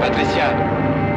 Patricia.